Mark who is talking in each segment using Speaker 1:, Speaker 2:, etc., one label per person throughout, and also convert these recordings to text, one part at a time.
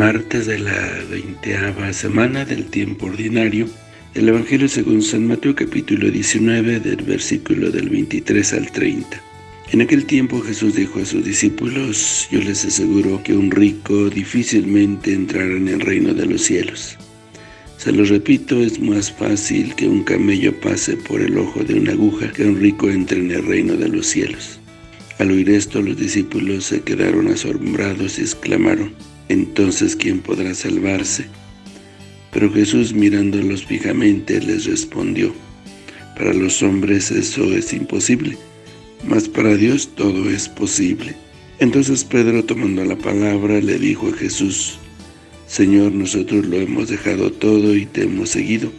Speaker 1: martes de la veinteava semana del tiempo ordinario del Evangelio según San Mateo capítulo 19 del versículo del 23 al 30. En aquel tiempo Jesús dijo a sus discípulos, yo les aseguro que un rico difícilmente entrará en el reino de los cielos. Se lo repito, es más fácil que un camello pase por el ojo de una aguja que un rico entre en el reino de los cielos. Al oír esto, los discípulos se quedaron asombrados y exclamaron, entonces ¿quién podrá salvarse? Pero Jesús mirándolos fijamente les respondió, para los hombres eso es imposible, mas para Dios todo es posible. Entonces Pedro tomando la palabra le dijo a Jesús, Señor, nosotros lo hemos dejado todo y te hemos seguido,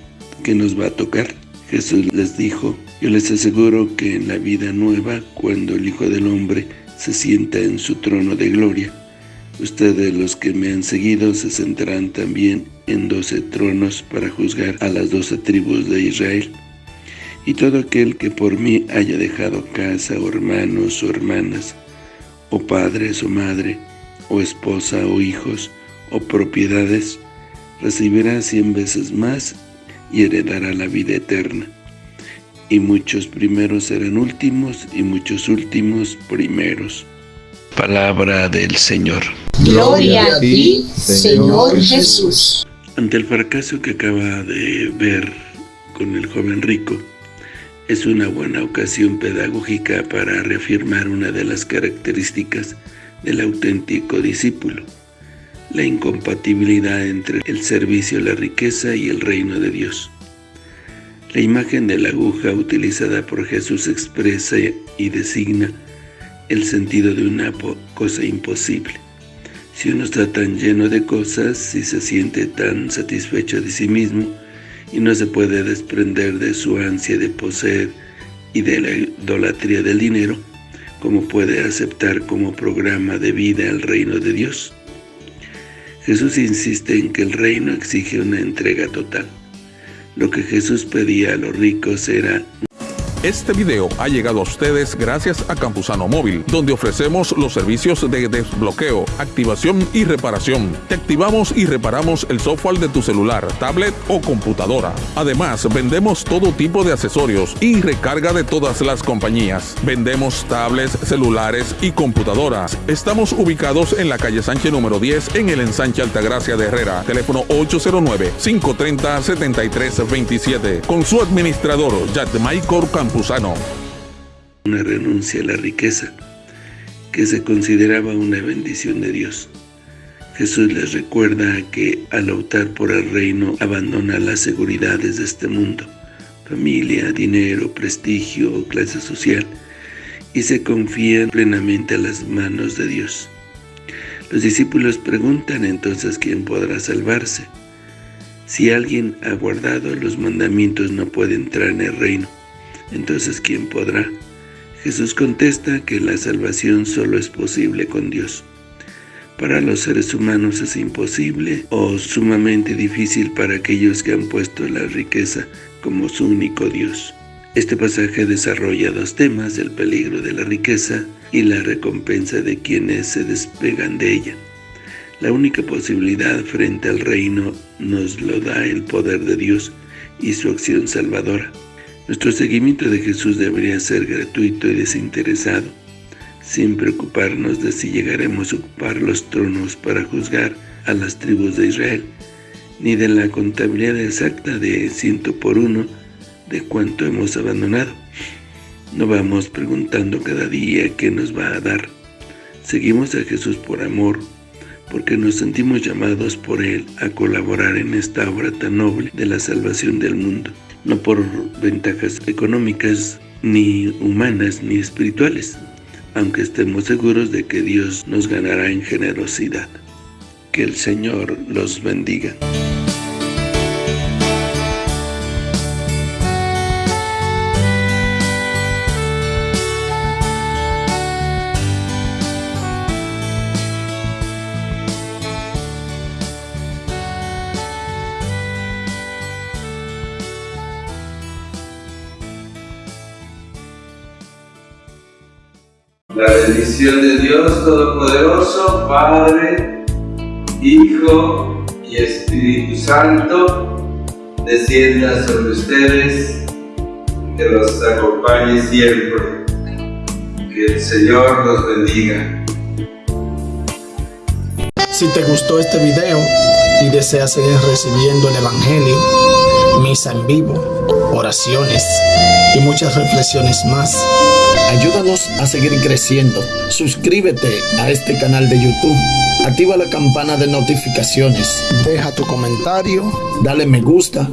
Speaker 1: ¿qué nos va a tocar? Jesús les dijo, yo les aseguro que en la vida nueva, cuando el Hijo del Hombre se sienta en su trono de gloria, ustedes los que me han seguido se sentarán también en doce tronos para juzgar a las doce tribus de Israel. Y todo aquel que por mí haya dejado casa o hermanos o hermanas, o padres o madre, o esposa o hijos, o propiedades, recibirá cien veces más y heredará la vida eterna. Y muchos primeros serán últimos, y muchos últimos primeros. Palabra del Señor.
Speaker 2: Gloria a ti, Señor Jesús.
Speaker 1: Ante el fracaso que acaba de ver con el joven rico, es una buena ocasión pedagógica para reafirmar una de las características del auténtico discípulo, la incompatibilidad entre el servicio a la riqueza y el reino de Dios. La imagen de la aguja utilizada por Jesús expresa y designa el sentido de una cosa imposible. Si uno está tan lleno de cosas, si se siente tan satisfecho de sí mismo y no se puede desprender de su ansia de poseer y de la idolatría del dinero, ¿cómo puede aceptar como programa de vida el reino de Dios? Jesús insiste en que el reino exige una entrega total. Lo que Jesús pedía a los ricos era
Speaker 3: este video ha llegado a ustedes gracias a Campusano Móvil, donde ofrecemos los servicios de desbloqueo, activación y reparación. Te activamos y reparamos el software de tu celular, tablet o computadora. Además, vendemos todo tipo de accesorios y recarga de todas las compañías. Vendemos tablets, celulares y computadoras. Estamos ubicados en la calle Sánchez número 10 en el ensanche Altagracia de Herrera. Teléfono 809-530-7327. Con su administrador, Michael
Speaker 1: Una renuncia a la riqueza, que se consideraba una bendición de Dios. Jesús les recuerda que al optar por el reino abandona las seguridades de este mundo, familia, dinero, prestigio, clase social, y se confía plenamente a las manos de Dios. Los discípulos preguntan entonces quién podrá salvarse. Si alguien ha guardado los mandamientos no puede entrar en el reino entonces ¿quién podrá? Jesús contesta que la salvación solo es posible con Dios. Para los seres humanos es imposible o sumamente difícil para aquellos que han puesto la riqueza como su único Dios. Este pasaje desarrolla dos temas, el peligro de la riqueza y la recompensa de quienes se despegan de ella. La única posibilidad frente al reino nos lo da el poder de Dios y su acción salvadora. Nuestro seguimiento de Jesús debería ser gratuito y desinteresado, sin preocuparnos de si llegaremos a ocupar los tronos para juzgar a las tribus de Israel, ni de la contabilidad exacta de ciento por uno de cuánto hemos abandonado. No vamos preguntando cada día qué nos va a dar. Seguimos a Jesús por amor, porque nos sentimos llamados por Él a colaborar en esta obra tan noble de la salvación del mundo no por ventajas económicas, ni humanas, ni espirituales, aunque estemos seguros de que Dios nos ganará en generosidad. Que el Señor los bendiga.
Speaker 4: La bendición de Dios Todopoderoso, Padre, Hijo y Espíritu Santo, descienda sobre ustedes, que los acompañe siempre. Que el Señor los bendiga.
Speaker 5: Si te gustó este video y deseas seguir recibiendo el Evangelio, misa en vivo, oraciones y muchas reflexiones más, ayúdanos a seguir creciendo. Suscríbete a este canal de YouTube, activa la campana de notificaciones, deja tu comentario, dale me gusta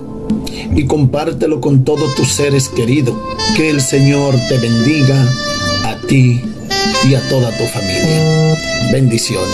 Speaker 5: y compártelo con todos tus seres queridos. Que el Señor te bendiga a ti y a toda tu familia. Bendiciones.